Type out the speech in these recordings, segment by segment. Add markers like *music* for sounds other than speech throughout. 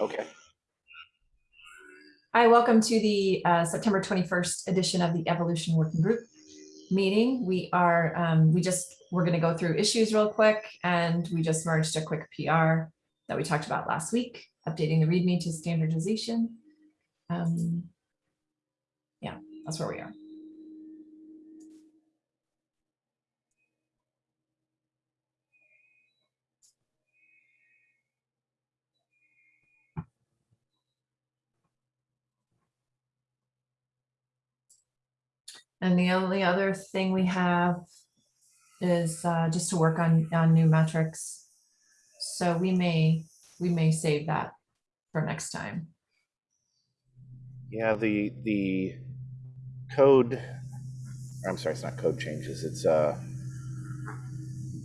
Okay. Hi, welcome to the uh, September 21st edition of the Evolution Working Group meeting. We are, um, we just, we're going to go through issues real quick and we just merged a quick PR that we talked about last week, updating the README to standardization. Um, yeah, that's where we are. And the only other thing we have is uh, just to work on, on new metrics. So we may, we may save that for next time. Yeah, the the code. I'm sorry, it's not code changes. It's uh,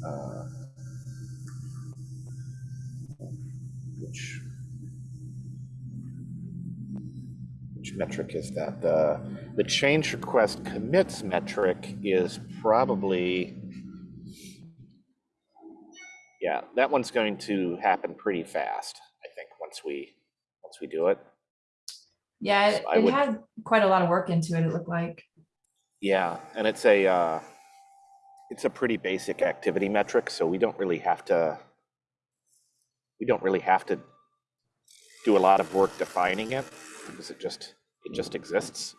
uh which metric is that? The the change request commits metric is probably yeah, that one's going to happen pretty fast. I think once we once we do it. Yeah, it, So it would- had quite a lot of work into it, it looked like. Yeah, and it's a uh, it's a pretty basic activity metric, so we don't really have to we don't really have to do a lot of work defining it because it just it just exists.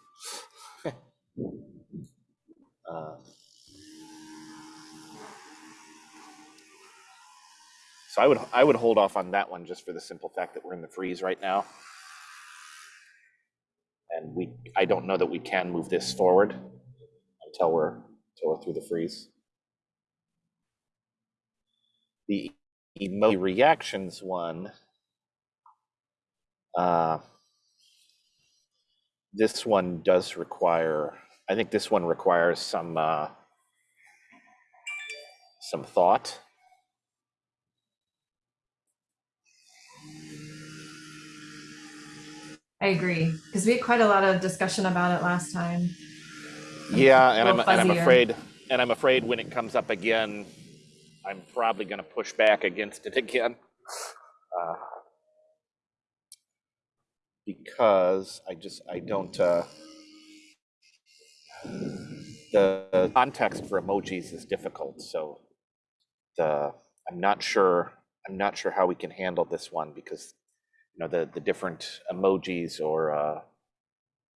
*laughs* uh, so I would I would hold off on that one just for the simple fact that we're in the freeze right now. And we I don't know that we can move this forward until we're until we're through the freeze. The emoji reactions one. Uh, this one does require, I think this one requires some uh, some thought. I agree, because we had quite a lot of discussion about it last time. Yeah, and I'm and I'm afraid and I'm afraid when it comes up again, I'm probably going to push back against it again. Uh, because I just I don't uh, the context for emojis is difficult, so the I'm not sure I'm not sure how we can handle this one because you know the the different emojis or uh,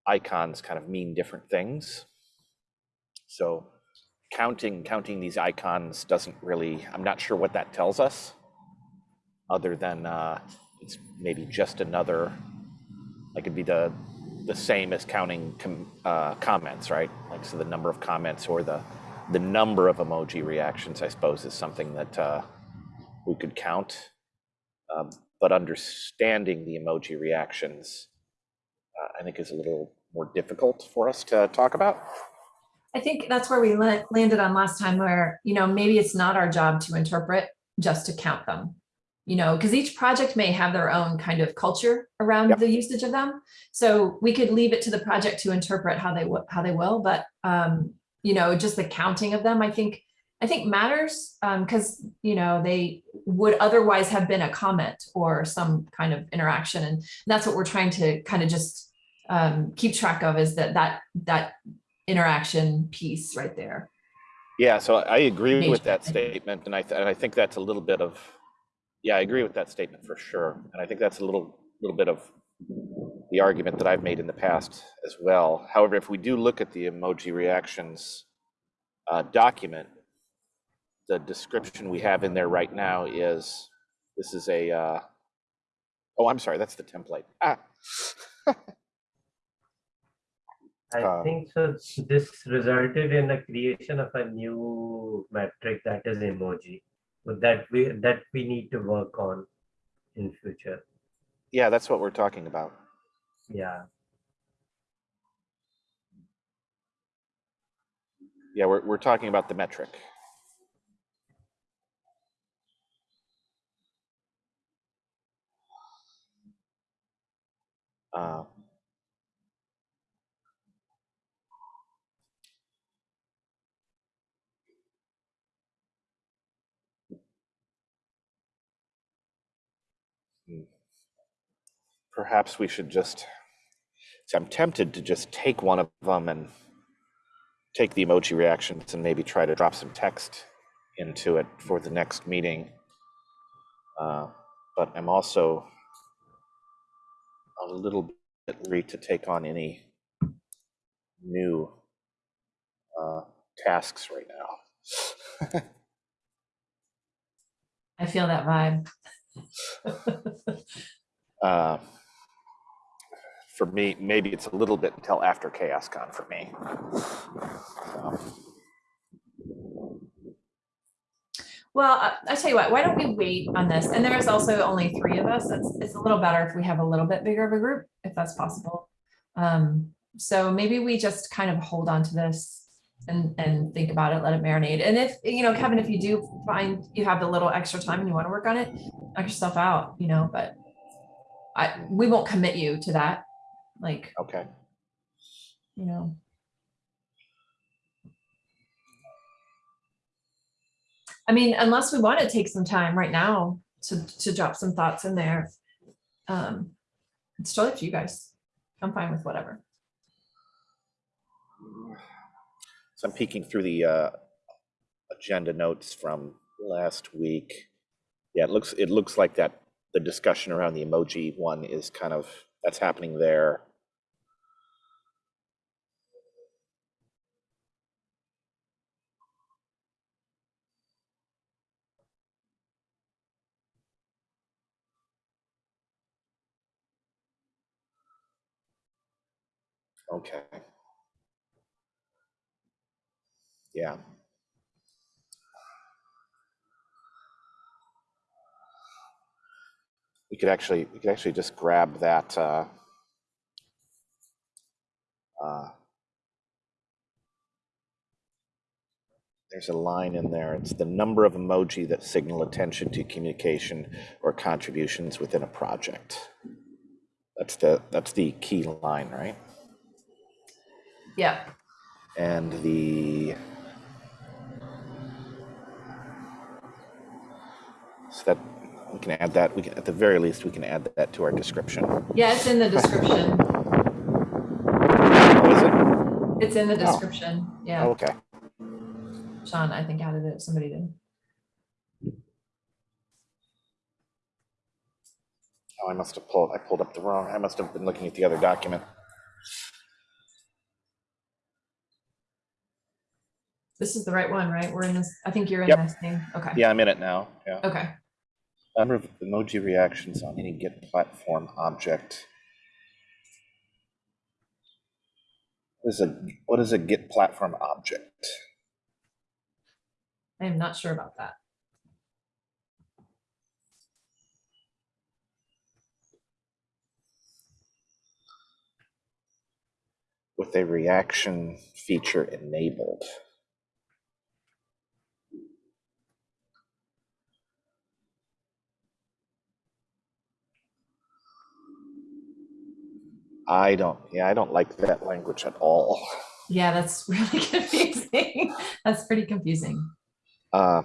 icons kind of mean different things. So counting counting these icons doesn't really, I'm not sure what that tells us, other than uh, it's maybe just another, like it'd be the the same as counting com, uh, comments, right? Like so, the number of comments or the the number of emoji reactions, I suppose, is something that uh, we could count. Um, but understanding the emoji reactions, uh, I think, is a little more difficult for us to talk about. I think that's where we landed on last time where, you know, maybe it's not our job to interpret, just to count them. You know, because each project may have their own kind of culture around Yep. the usage of them. So we could leave it to the project to interpret how they, how they will, but, um, you know, just the counting of them, I think, I think matters, um, because, you know, they would otherwise have been a comment or some kind of interaction. And that's what we're trying to kind of just, um, keep track of is that, that, that interaction piece right there. Yeah, so I agree with that statement, and I, th- and I think that's a little bit of, yeah, I agree with that statement for sure. And I think that's a little, little bit of the argument that I've made in the past as well. However, if we do look at the emoji reactions uh, document, the description we have in there right now is, this is a, uh, oh, I'm sorry, that's the template. Ah, *laughs* I Uh, think so. This resulted in the creation of a new metric that is emoji. That we that we need to work on in future. yeah, that's what we're talking about. Yeah. Yeah, we're, we're talking about the metric. Uh, perhaps we should just, so I'm tempted to just take one of them and take the emoji reactions and maybe try to drop some text into it for the next meeting. Uh, But I'm also a little bit leery to take on any new uh, tasks right now. *laughs* I feel that vibe. Uh, For me, maybe it's a little bit until after CHAOSScon for me. Well, I, tell you what, why don't we wait on this? And there is also only three of us. It's, it's a little better if we have a little bit bigger of a group, if that's possible. Um, so maybe we just kind of hold on to this and, and think about it, let it marinate. And if, you know, Kevin, if you do find you have a little extra time and you want to work on it, knock yourself out, you know, but I, we won't commit you to that. Like, Okay, you know. I mean, unless we want to take some time right now to, to drop some thoughts in there. Um, it's totally up to you guys. I'm fine with whatever. so I'm peeking through the uh, agenda notes from last week. Yeah, it looks, it looks like that, the discussion around the emoji one is kind of, that's happening there. Okay. Yeah. We could actually, we could actually just grab that, uh, uh, there's a line in there. It's the number of emoji that signal attention to communication or contributions within a project. That's the, that's the key line, right? Yeah, And the. So that, we can add that, we can, at the very least, we can add that to our description. yeah, it's in the description. Oh, is it? It's in the Oh. description. Oh, Yeah, okay. Sean, I think added it. Somebody did. Oh, I must have pulled, I pulled up the wrong, I must have been looking at the other document. This is the right one, right? We're in this, I think you're in Yep. this thing. Okay. Yeah, I'm in it now, yeah. Okay. Number of emoji reactions on any Git platform object. What is a, what is a Git platform object? I am not sure about that. With a reaction feature enabled. I don't, yeah, I don't like that language at all. Yeah, that's *laughs* really confusing. That's pretty confusing. Uh,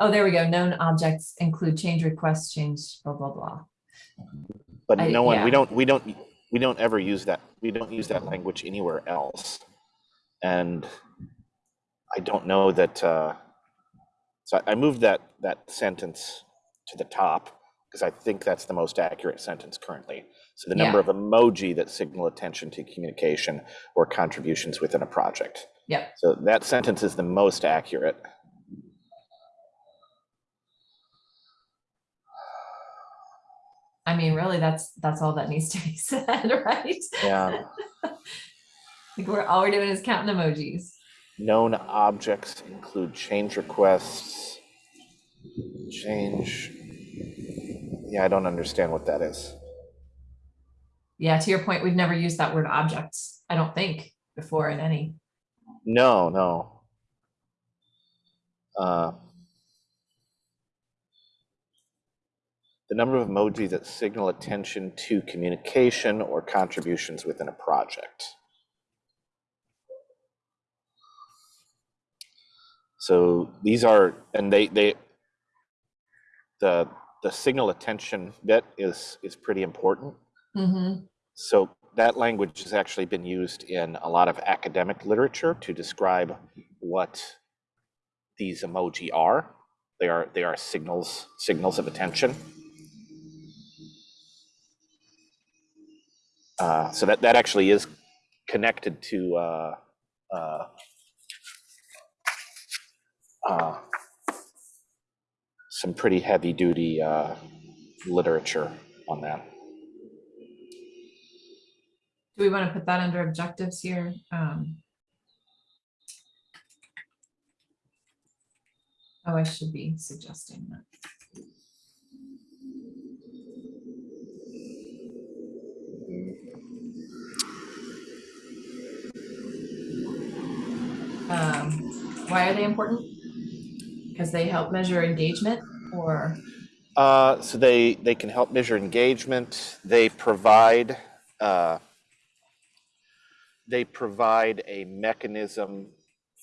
Oh, there we go. Known objects include change requests, change, blah, blah, blah. But I- no one, yeah. we don't, we don't, we don't ever use that, we don't use that language anywhere else. And I don't know that, uh, so I- I moved that, that sentence to the top because I think that's the most accurate sentence currently. So the number Yeah. of emoji that signal attention to communication or contributions within a project. Yep. So that sentence is the most accurate. I mean, really, that's, that's all that needs to be *laughs* said, right? Yeah. *laughs* Like we're, all we're doing is counting emojis. Known objects include change requests, change. Yeah, I don't understand what that is. Yeah, to your point, we've never used that word objects, I don't think, before in any. No, no. Uh, the number of emoji that signal attention to communication or contributions within a project. So these are, and they, they, the, the signal attention bit is is pretty important. Mm-hmm. So that language has actually been used in a lot of academic literature to describe what these emoji are. They are they are signals signals of attention. Uh, so that that actually is connected to uh, uh, uh, some pretty heavy duty uh, literature on that. Do we want to put that under objectives here? Um, Oh, I should be suggesting that. Um, why are they important? Because they help measure engagement or, Uh, so they they can help measure engagement. They provide uh, they provide a mechanism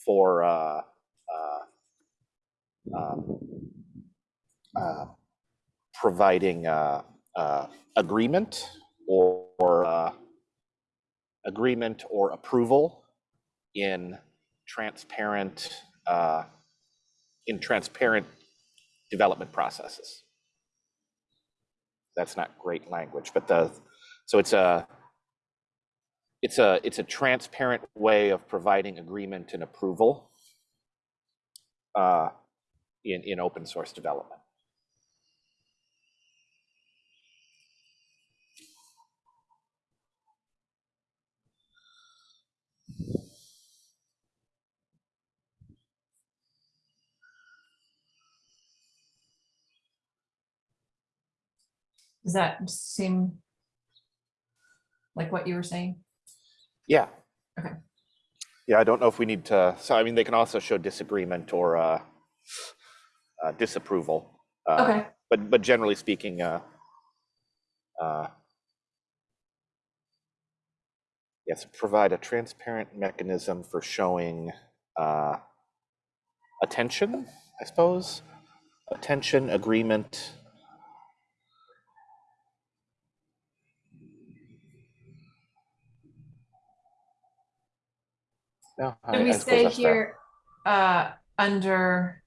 for uh, uh, um, uh, providing uh, uh, agreement or, or agreement or approval in transparent in transparent development processes. That's not great language, but the so it's a it's a it's a transparent way of providing agreement and approval uh, in in open source development. does that seem like what you were saying? Yeah. Okay. Yeah, I don't know if we need to. So I mean, they can also show disagreement or uh, uh, disapproval. Uh, Okay, But but generally speaking, uh, uh, yes, provide a transparent mechanism for showing uh, attention. I suppose attention, agreement. No, I- Should we I say here, uh, under,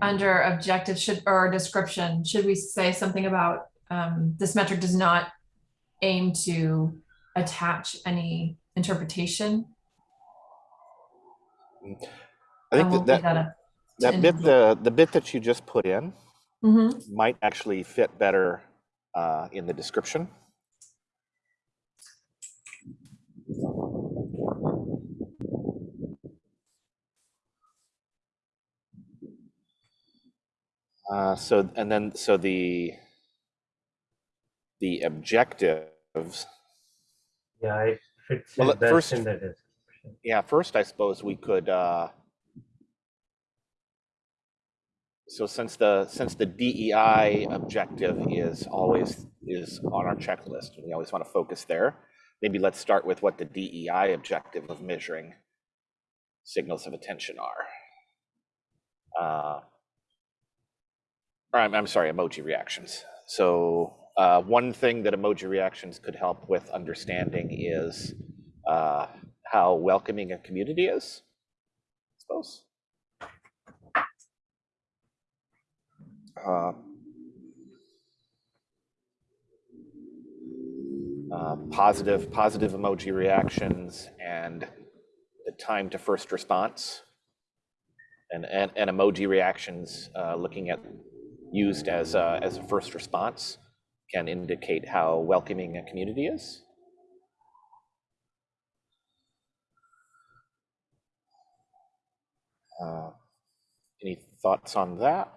under objective should, or description, should we say something about, um, this metric does not aim to attach any interpretation? I think that that, that bit, the, the bit that you just put in Mhm. might actually fit better uh, in the description. Uh, so, and then, so the, the objectives, Yeah, fits Well, first- in the description. yeah, first, I suppose we could, uh, so since the, since the DEI objective is always, is on our checklist, and we always want to focus there, maybe let's start with what the DEI objective of measuring signals of attention are. Uh, or I'm, I'm sorry, emoji reactions. So uh, one thing that emoji reactions could help with understanding is uh, how welcoming a community is, I suppose. Uh, uh, positive, positive emoji reactions and the time to first response. And, and, and emoji reactions, uh, looking at used as a, as a first response can indicate how welcoming a community is. Uh, any thoughts on that?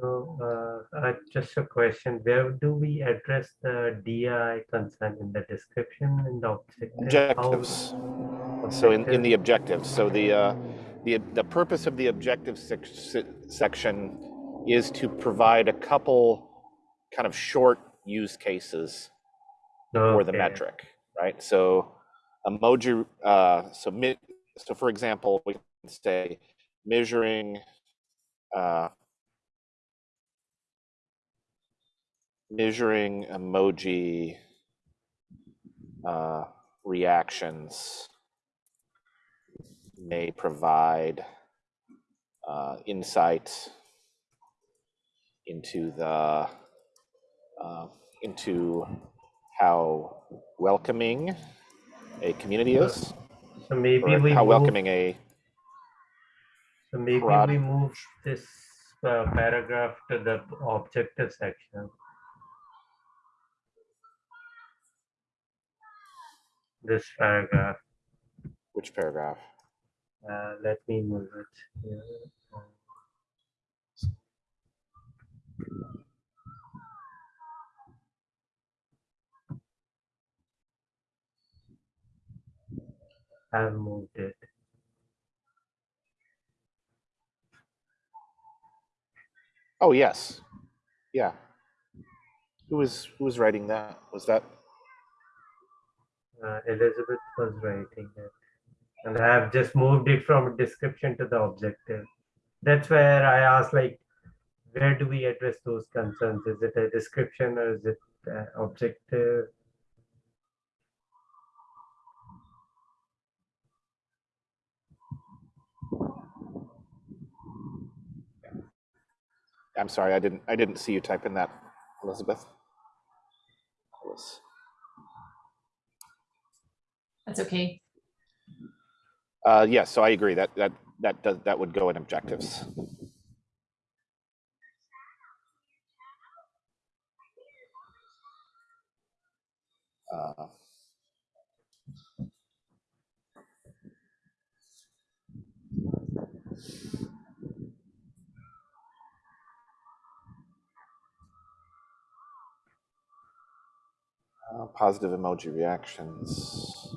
So, uh, uh, just a question, where do we address the DI concern in the description in the objective? How- Objectives. So in, in the objectives, so the, uh, the, the purpose of the objective sec- se- section is to provide a couple kind of short use cases for the metric, right? So emoji, uh, so so for example, we can say measuring, uh, measuring emoji uh, reactions may provide uh, insight into the uh, into how welcoming a community is, So maybe we how move, welcoming a so maybe prod- we move this uh, paragraph to the objective section. This paragraph, which paragraph? uh, let me move it here. I've moved it. Oh yes, yeah. Who was who was writing that? Was that Elizabeth was writing it. And I have just moved it from description to the objective. That's where I asked like, where do we address those concerns? Is it a description or is it uh, objective? I'm sorry, I didn't I didn't see you type in that, Elizabeth. I was- That's okay. Uh, yes, so I agree that that that does that would go in objectives. Uh, uh, positive emoji reactions.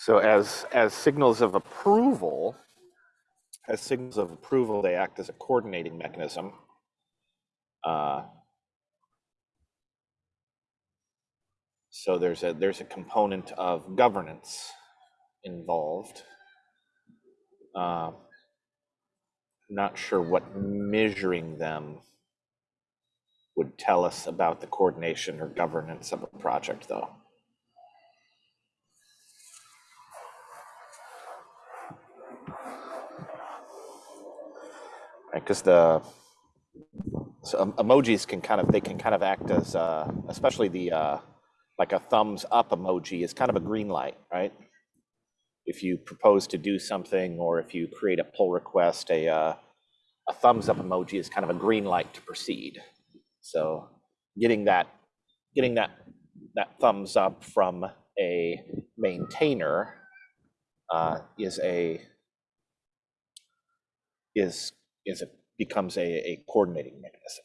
So as as signals of approval, as signals of approval, they act as a coordinating mechanism. Uh, so there's a there's a component of governance involved. Uh, not sure what measuring them would tell us about the coordination or governance of a project, though. Right? Because the so emojis can kind of they can kind of act as uh, especially the uh, like a thumbs up emoji is kind of a green light, right? If you propose to do something or if you create a pull request, a uh, a thumbs up emoji is kind of a green light to proceed. So getting that getting that that thumbs up from a maintainer uh, is a is is it becomes a, a coordinating mechanism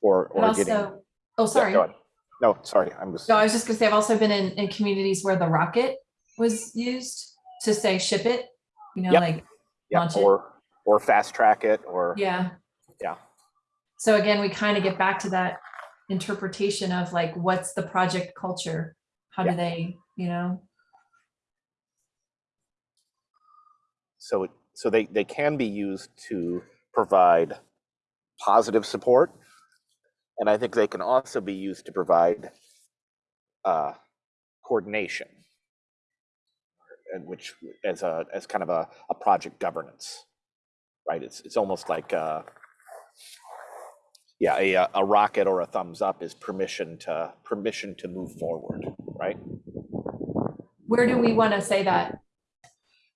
or or getting oh, sorry. go ahead. no sorry i'm just No, I was just gonna say, I've also been in, in communities where the rocket was used to say ship it, you know, Yep. like, yeah, launch it. or or fast track it or yeah. Yeah. So again, we kind of get back to that interpretation of like, what's the project culture? How do they, you know? so it so they they can be used to provide positive support and i think they can also be used to provide uh, coordination and which as a as kind of a, a project governance right? It's it's almost like uh yeah a, a rocket or a thumbs up is permission to permission to move forward right? Where do we want to say that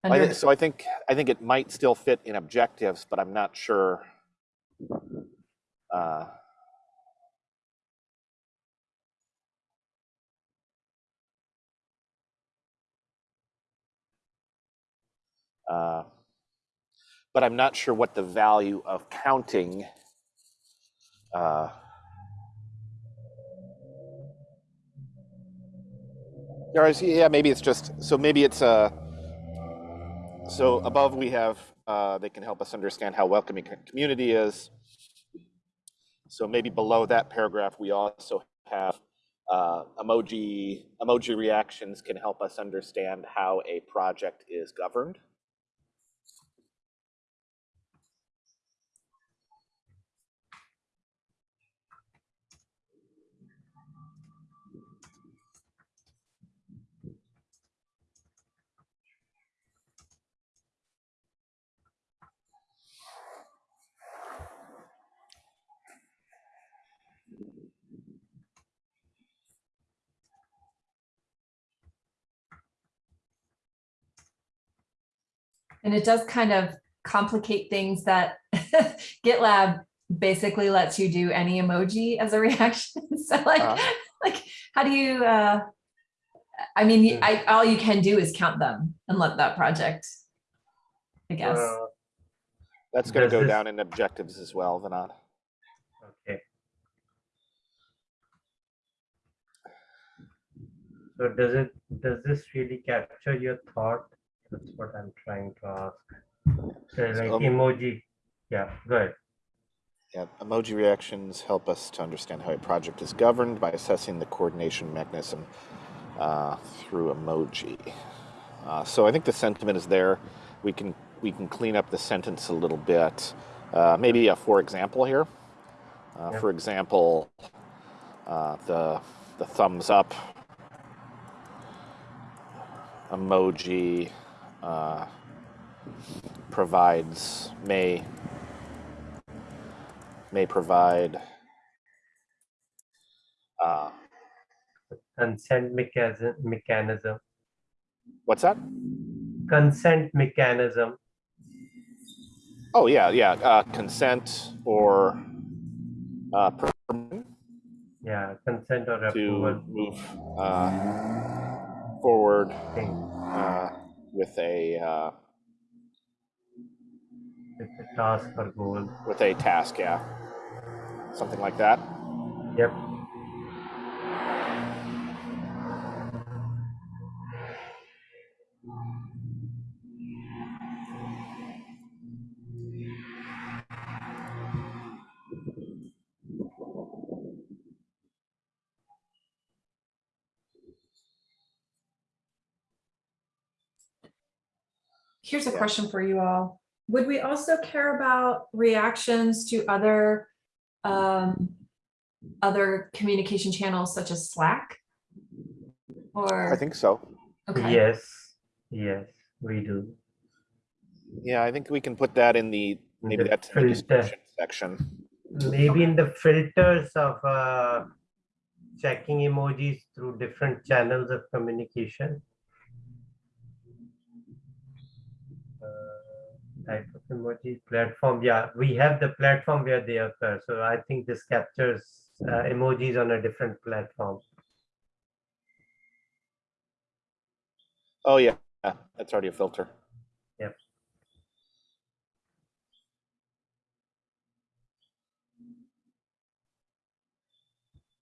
I Under, So I think, I think it might still fit in objectives, but I'm not sure. uh, uh, But I'm not sure what the value of counting. uh, yeah, maybe it's just, so maybe it's a, so above we have, uh, they can help us understand how welcoming community is. So maybe below that paragraph, we also have uh, emoji, emoji reactions can help us understand how a project is governed. And it does kind of complicate things that *laughs* GitLab basically lets you do any emoji as a *laughs* reaction. *laughs* So like, Uh. like, how do you, uh, I mean, I, all you can do is count them and let that project, I guess. Uh, That's going to go this- down in objectives as well, Vinod. Okay. So does it, does this really capture your thought? That's what I'm trying to ask. So like Um, emoji, yeah, good. Yeah, emoji reactions help us to understand how a project is governed by assessing the coordination mechanism uh, through emoji. Uh, so I think the sentiment is there. We can we can clean up the sentence a little bit. Uh, maybe a for example here. Uh, Yeah. For example, uh, the the thumbs up emoji uh, provides may may provide uh, Consent mechanism, mechanism, what's that? consent mechanism. Oh yeah, yeah, uh, consent or uh, Yeah, consent or approval. to move uh, forward thing. With a uh, It's a task or goal. with a task, yeah, something like that. Yep. Here's a Yeah. question for you all. Would we also care about reactions to other, um, other communication channels such as Slack? Or, I think so. okay, Yes, yes, we do. Yeah, I think we can put that in the maybe The that's in the description section. Maybe in the filters of uh, checking emojis through different channels of communication. Type of emoji platform, yeah, we have the platform where they occur, so I think this captures uh, emojis on a different platform. Oh yeah, yeah, that's already a filter. Yep.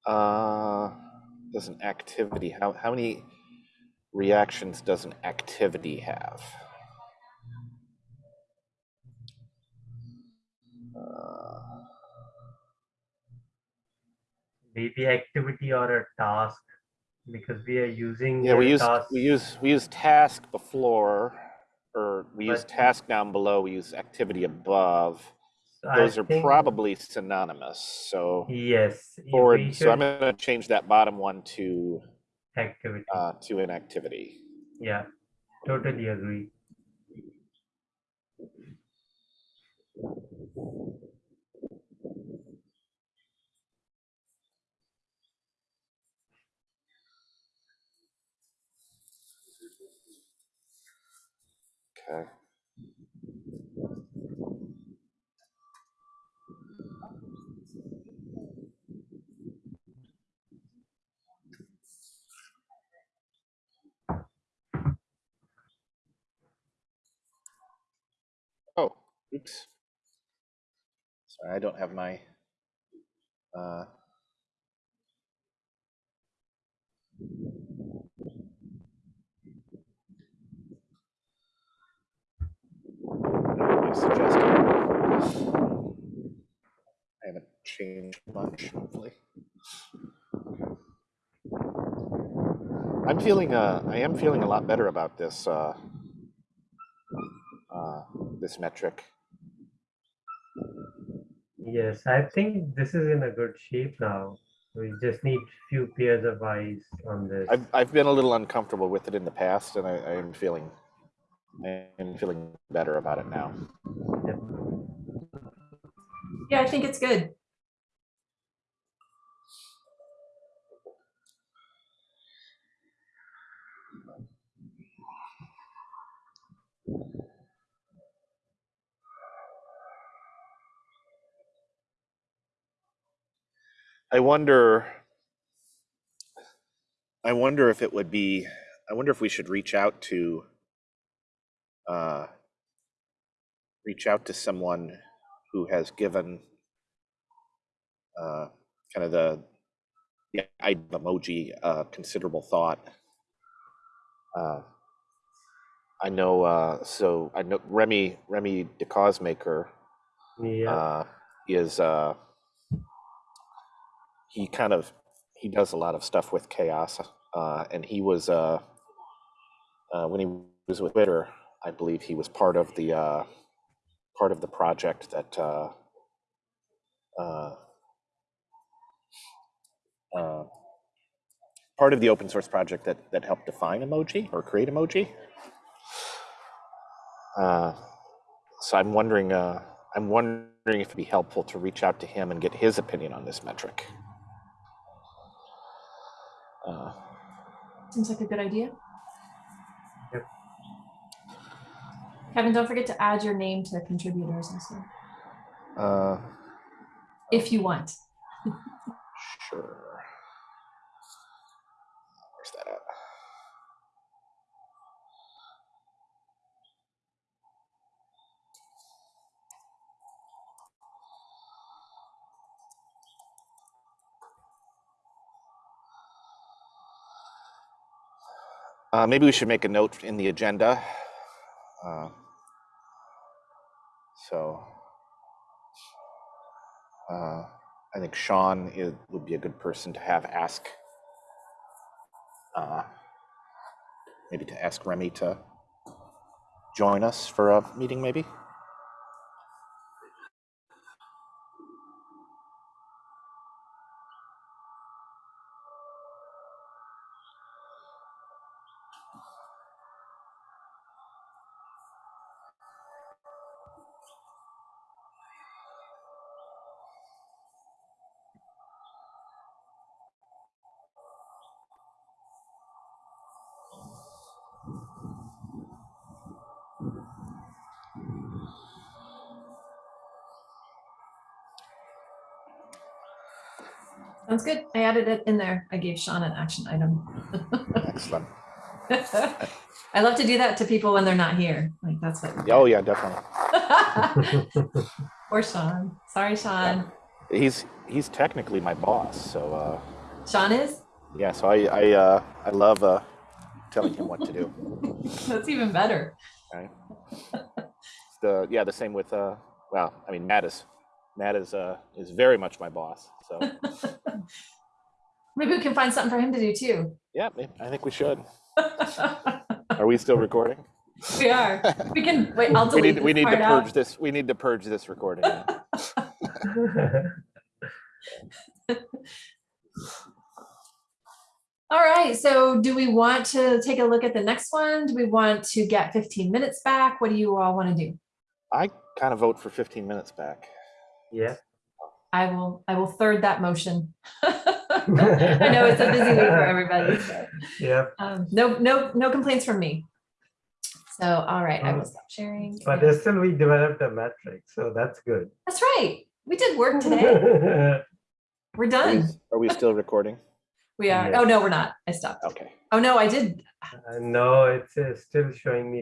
Uh, does an activity how how many reactions does an activity have? Maybe activity or a task, because we are using. yeah, we use task- we use we use task before, or we use task down below. We use activity above. I Those are think- probably synonymous. So Yes. forward. So I'm going to change that bottom one to Activity, uh, to an activity. yeah, totally agree. Okay. Oh, oops. Sorry, I don't have my, uh, my suggested. I haven't changed much, hopefully. I'm feeling, uh, I am feeling a lot better about this, uh, uh, this metric. Yes, I think this is in a good shape now. We just need few pairs of eyes on this. I've, I've been a little uncomfortable with it in the past and I, I am feeling, I am feeling better about it now. Yeah, I think it's good. I wonder, I wonder if it would be, I wonder if we should reach out to, uh, reach out to someone who has given, uh, kind of the, the idea of emoji, uh, considerable thought. Uh, I know, uh, so I know Remy, Remy DeCausemaker, Yeah, uh, is uh, he kind of he does a lot of stuff with CHAOSS, uh, and he was uh, uh, when he was with Twitter, I believe he was part of the uh, part of the project that uh, uh, uh, part of the open source project that that helped define emoji or create emoji. Uh, so I'm wondering, uh, I'm wondering if it'd be helpful to reach out to him and get his opinion on this metric. Uh, Seems like a good idea. Kevin, don't forget to add your name to contributors also, uh, if you want. sure. Where's that at? Uh, maybe we should make a note in the agenda. Uh, so uh, I think Sean would be a good person to have ask. Uh, maybe to ask Remy to join us for a meeting, maybe. Sounds good. I added it in there. I gave Sean an action item. Excellent. *laughs* I love to do that to people when they're not here. Like that's what. Oh yeah, definitely. *laughs* Or Sean. Sorry, Sean. He's he's technically my boss, so uh, Sean is? yeah. So I I uh, I love uh, telling him what to do. *laughs* That's even better. Right. The yeah, the same with uh, well, I mean Matt is Matt is uh is very much my boss. So *laughs* Maybe we can find something for him to do too. yeah, I think we should. *laughs* Are we still recording? We are. We can, *laughs* wait, I'll We delete need we need to part out. purge this. We need to purge this recording. All right, so do we want to take a look at the next one? Do we want to get 15 minutes back? What do you all want to do? I kind of vote for 15 minutes back. Yeah. I will, I will third that motion. *laughs* *laughs* I know it's a busy week for everybody. so, Yeah. um, No, no, no complaints from me. So, all right, I will Mm. stop sharing. But and- still, we developed a metric, so that's good. That's right. We did work *laughs* today. We're Are we- done. Are we still recording? We are. Yes. Oh, no, we're not. I stopped. Okay. Oh, no, I did. Uh, no, it's uh, still showing me